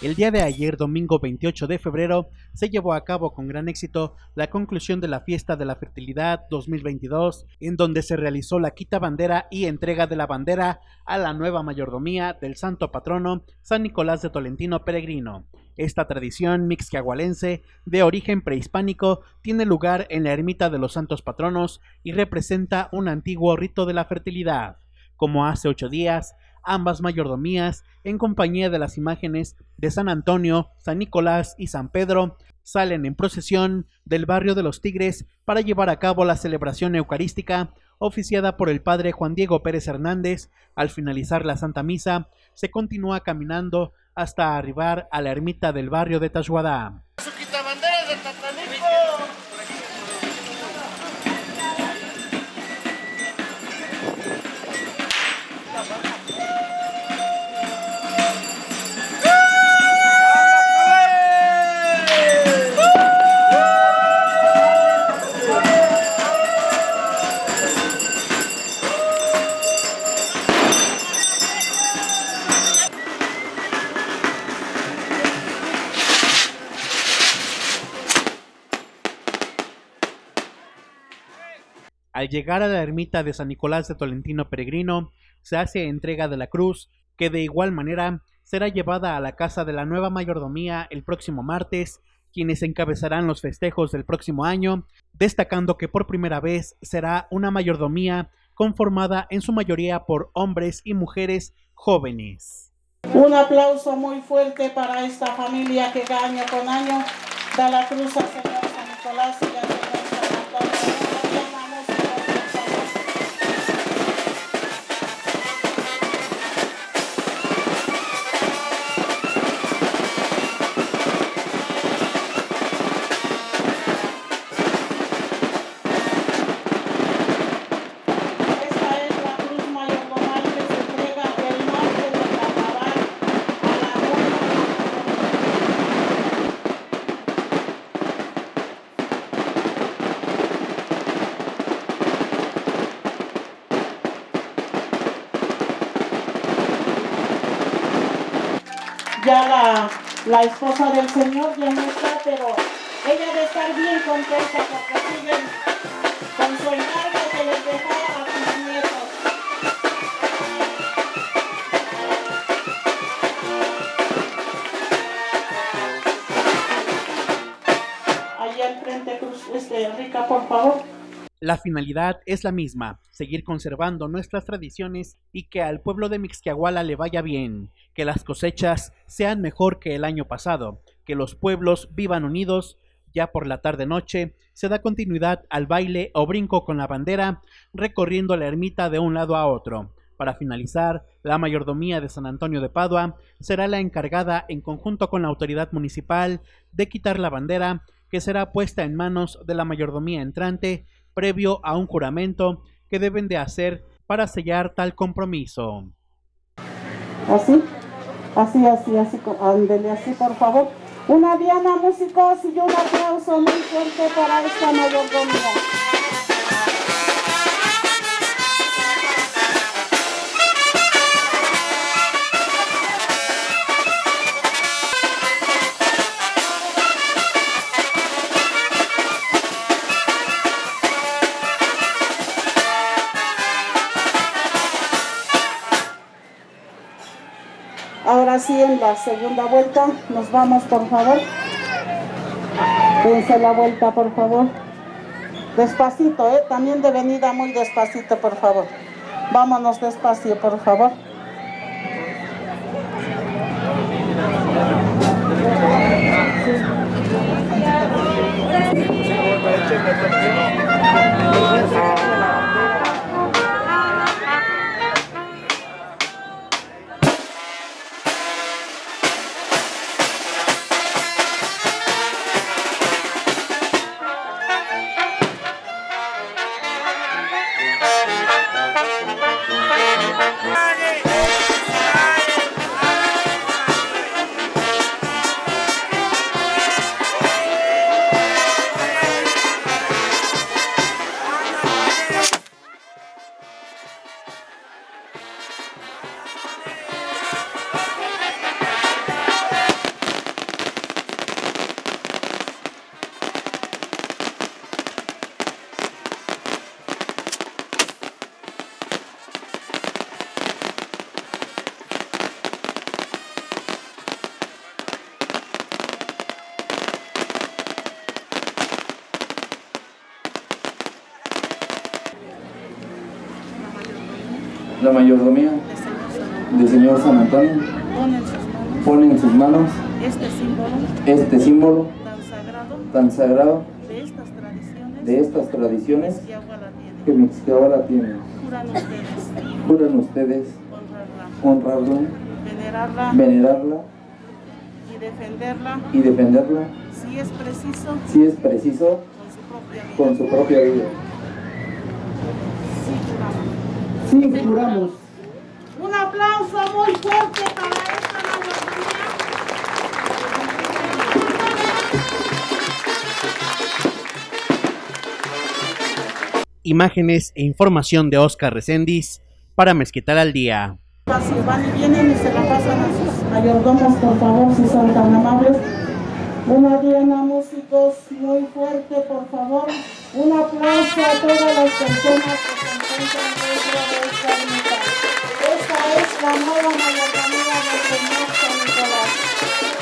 El día de ayer, domingo 28 de febrero, se llevó a cabo con gran éxito la conclusión de la Fiesta de la Fertilidad 2022, en donde se realizó la quita bandera y entrega de la bandera a la nueva mayordomía del santo patrono San Nicolás de Tolentino Peregrino. Esta tradición mixquiahualense de origen prehispánico tiene lugar en la ermita de los santos patronos y representa un antiguo rito de la fertilidad. Como hace ocho días, ambas mayordomías, en compañía de las imágenes de San Antonio, San Nicolás y San Pedro, salen en procesión del barrio de los Tigres para llevar a cabo la celebración eucarística oficiada por el padre Juan Diego Pérez Hernández. Al finalizar la Santa Misa, se continúa caminando hasta arribar a la ermita del barrio de Tashuadá. Al llegar a la ermita de San Nicolás de Tolentino Peregrino, se hace entrega de la cruz, que de igual manera será llevada a la casa de la nueva mayordomía el próximo martes, quienes encabezarán los festejos del próximo año, destacando que por primera vez será una mayordomía conformada en su mayoría por hombres y mujeres jóvenes. Un aplauso muy fuerte para esta familia que año con año da la cruz al Señor San Nicolás ya la, esposa del Señor ya no está, pero ella debe estar bien contenta porque siguen con su encargo que les a sus nietos. Allí al frente, Cruz, este, Rica, por favor. La finalidad es la misma, seguir conservando nuestras tradiciones y que al pueblo de Mixquiahuala le vaya bien, que las cosechas sean mejor que el año pasado, que los pueblos vivan unidos. Ya por la tarde-noche se da continuidad al baile o brinco con la bandera, recorriendo la ermita de un lado a otro. Para finalizar, la mayordomía de San Antonio de Padua será la encargada, en conjunto con la autoridad municipal, de quitar la bandera, que será puesta en manos de la mayordomía entrante previo a un juramento que deben de hacer para sellar tal compromiso. Así, así, así, así, ándele así por favor. Una diana músicos y un aplauso muy fuerte para esta mayordomía. En la segunda vuelta, nos vamos, por favor. Dense la vuelta, por favor. Despacito, ¿eh? También de venida muy despacito, por favor. Vámonos despacio, por favor. La mayordomía del Señor San Antonio pone en sus manos este símbolo este símbolo tan sagrado tan sagrado de estas tradiciones de estas tradiciones que agua la tiene. Juran ustedes Juran ustedes honrarla, honrarla, venerarla venerarla y defenderla y defenderla si es preciso si es preciso con su propia vida. con su propia vida. Sí, juramos. Sí, juramos. Un aplauso muy fuerte para esta mayordomía. Imágenes e información de Oscar Recendis para Mezquital al Día. Si van y vienen y se la pasan a sus mayordomos, por favor, si son tan amables. Una diana, músicos, muy fuerte, por favor. Un aplauso a todas las personas que se encuentran la nueva mayordomía del Señor San Nicolás.